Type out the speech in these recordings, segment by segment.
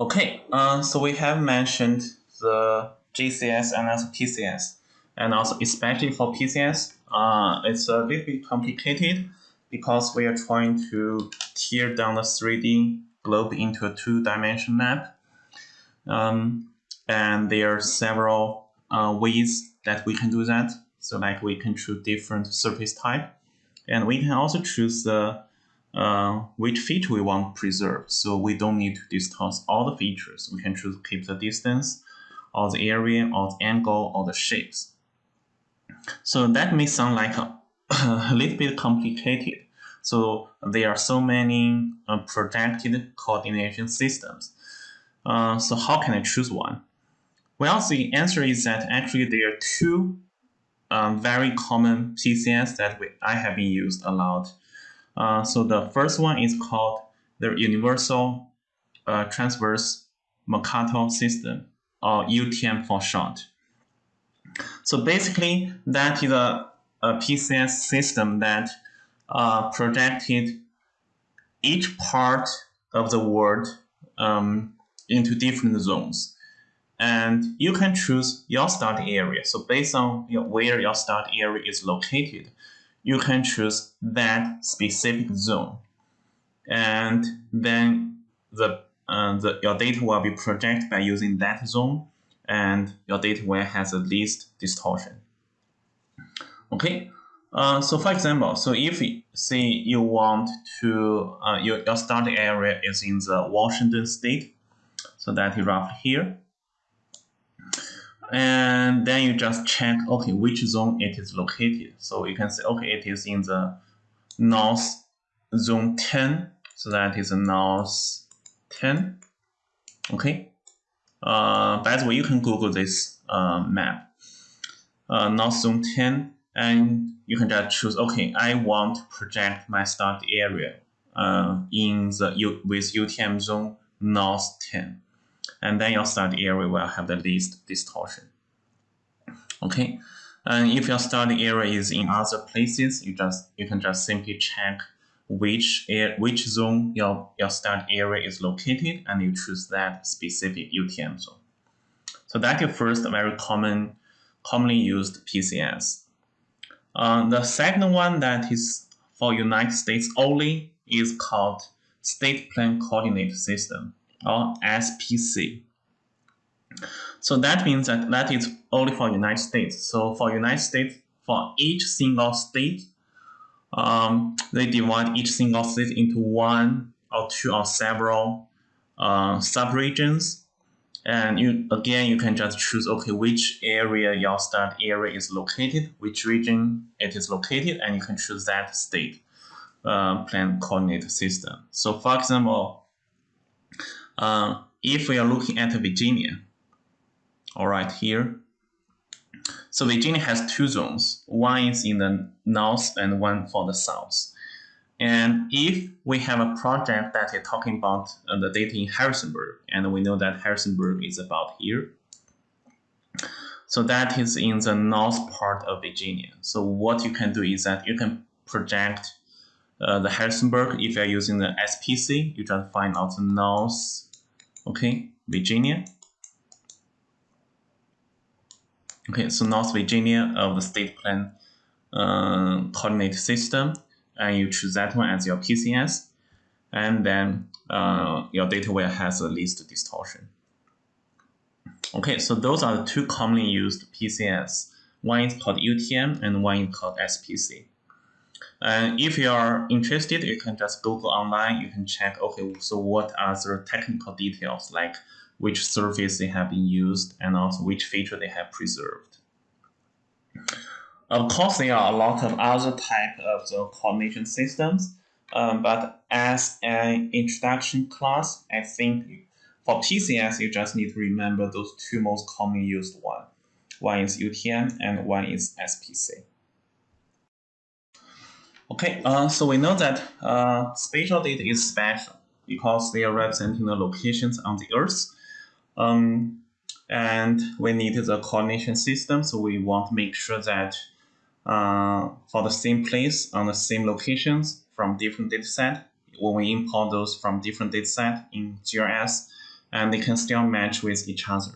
Okay, uh, so we have mentioned the GCS and also PCS, and also especially for PCS, uh, it's a little bit complicated because we are trying to tear down the 3D globe into a two-dimensional map. Um, and there are several uh, ways that we can do that. So like we can choose different surface type, and we can also choose the uh, which feature we want to preserve. So we don't need to distort all the features. We can choose keep the distance, or the area, or the angle, or the shapes. So that may sound like a, a little bit complicated. So there are so many uh, projected coordination systems. Uh, so how can I choose one? Well, the answer is that actually there are two um, very common PCS that we, I have been used a lot. Uh, so the first one is called the Universal uh, Transverse Mercator System, or UTM for short. So basically, that is a, a PCS system that uh, projected each part of the world um, into different zones. And you can choose your start area. So based on your, where your start area is located, you can choose that specific zone. And then the, uh, the your data will be projected by using that zone and your data will has the least distortion. Okay, uh, so for example, so if say you want to, uh, your, your start area is in the Washington state, so that is roughly here. And then you just check, okay, which zone it is located. So you can say, okay, it is in the north zone 10. So that is north 10. Okay. Uh, by the way, you can Google this uh, map. Uh, north zone 10 and you can just choose, okay, I want to project my start area uh, in the U with UTM zone north 10. And then your start area will have the least distortion. Okay, and if your start area is in other places, you just you can just simply check which air, which zone your, your start area is located and you choose that specific UTM zone. So that's first very common, commonly used PCS. Uh, the second one that is for United States only is called State Plane Coordinate System or SPC. So that means that that is only for United States. So for United States, for each single state, um, they divide each single state into one or two or several uh, subregions and you again, you can just choose, okay, which area your start area is located, which region it is located, and you can choose that state uh, plane coordinate system. So for example, uh, if we are looking at Virginia, all right, here, so Virginia has two zones. One is in the north and one for the south. And if we have a project that is talking about uh, the data in Harrisonburg, and we know that Harrisonburg is about here, so that is in the north part of Virginia. So what you can do is that you can project uh, the Harrisonburg. If you're using the SPC, you just find out the north, okay, Virginia. Okay, so North Virginia of the state plane uh, coordinate system and you choose that one as your PCS, and then uh, your data will has the least distortion. Okay, so those are the two commonly used PCS. One is called UTM and one is called SPC. And if you are interested, you can just Google online. You can check, okay, so what are the technical details, like which surface they have been used and also which feature they have preserved. Of course, there are a lot of other type of the coordination systems, um, but as an introduction class, I think for PCS, you just need to remember those two most commonly used one. One is UTM and one is SPC. Okay, uh, so we know that uh, spatial data is special because they are representing the locations on the Earth. Um, and we need the coordination system, so we want to make sure that uh, for the same place on the same locations from different data dataset. When we import those from different data dataset in GIS, and they can still match with each other.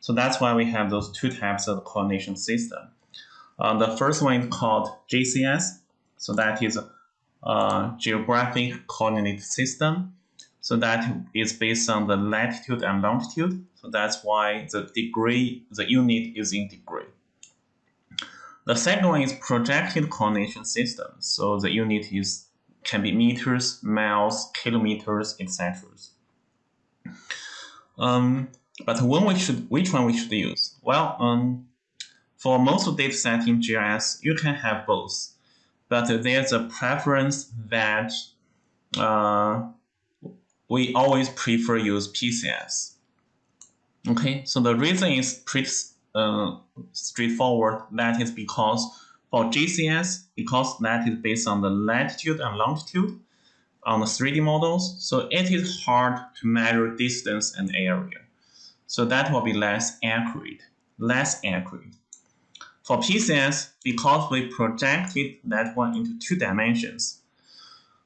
So that's why we have those two types of coordination system. Uh, the first one is called GCS, so that is a geographic coordinate system. So that is based on the latitude and longitude. So that's why the degree, the unit is in degree. The second one is projected coordination system. So the unit is can be meters, miles, kilometers, etc. Um, but when we should, which one we should use? Well, um, for most data set in GIS, you can have both, but there's a preference that uh, we always prefer use PCS. Okay, so the reason is pretty uh, straightforward. That is because for GCS, because that is based on the latitude and longitude on the 3D models, so it is hard to measure distance and area. So that will be less accurate, less accurate. For PCS, because we projected that one into two dimensions,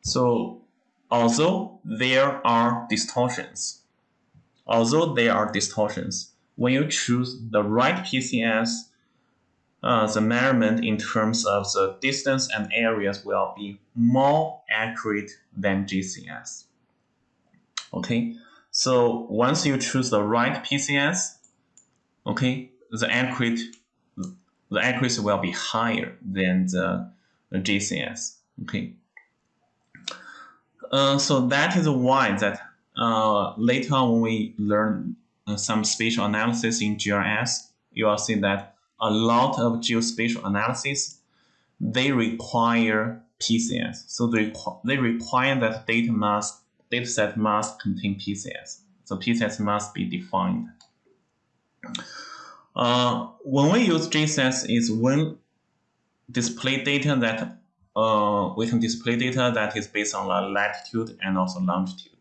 so although there are distortions, although there are distortions, when you choose the right PCS, uh, the measurement in terms of the distance and areas will be more accurate than GCS. Okay, so once you choose the right PCS, okay, the accurate the accuracy will be higher than the, GCS. Okay. Uh, so that is why that uh, later on when we learn uh, some spatial analysis in GIS, you will see that a lot of geospatial analysis, they require PCS. So they, they require that data must data set must contain PCS. So PCS must be defined. Uh, when we use GCS is when display data that uh, we can display data that is based on the latitude and also longitude.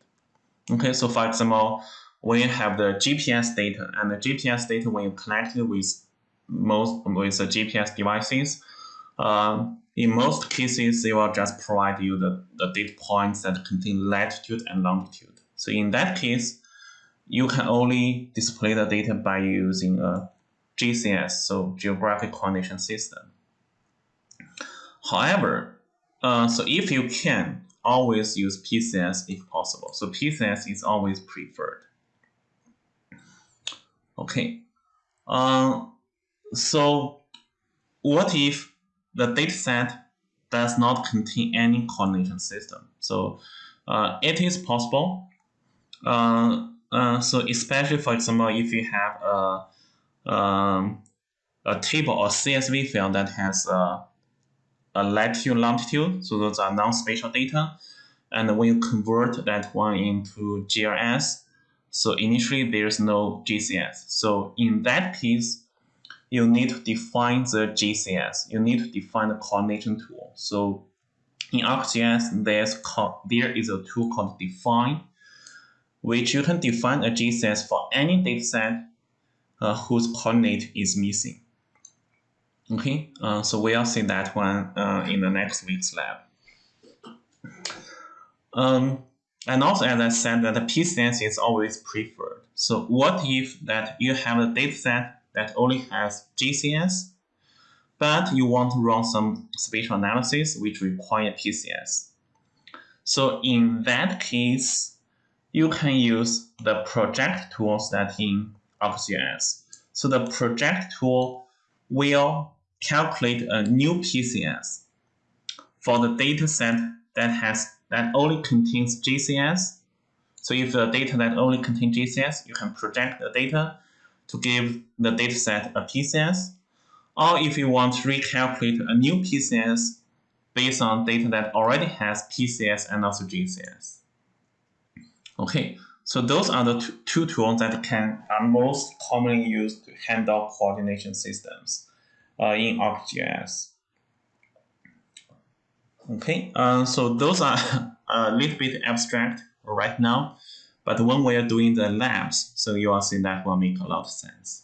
Okay, so for example, when you have the GPS data and the GPS data when you connect it with most with the GPS devices, uh, in most cases they will just provide you the, the data points that contain latitude and longitude. So in that case, you can only display the data by using a GCS, so Geographic Coordination System. However, uh, so if you can, always use PCS if possible. So PCS is always preferred. Okay. Um, so what if the dataset does not contain any coordination system? So uh, it is possible. Uh, uh, so especially for example, if you have a, um, a table or CSV file that has a, a latitude longitude, so those are non-spatial data, and when you convert that one into GIS, so initially there's no GCS. So in that case, you need to define the GCS. You need to define the coordination tool. So in ArcGIS, there's there is a tool called define, which you can define a GCS for any dataset uh, whose coordinate is missing. Okay, uh, so we'll see that one uh, in the next week's lab. Um, and also, as I said, that the PCS is always preferred. So what if that you have a dataset that only has GCS, but you want to run some spatial analysis which require PCS? So in that case, you can use the project tools that in ArcGIS. So the project tool will calculate a new PCS for the dataset that has that only contains GCS. So if the data that only contains GCS, you can project the data to give the dataset a PCS. Or if you want to recalculate a new PCS based on data that already has PCS and also GCS. Okay, so those are the two tools that can are most commonly used to handle coordination systems uh, in ArcGIS. Okay, uh, so those are a little bit abstract right now, but when we are doing the labs, so you will see that will make a lot of sense.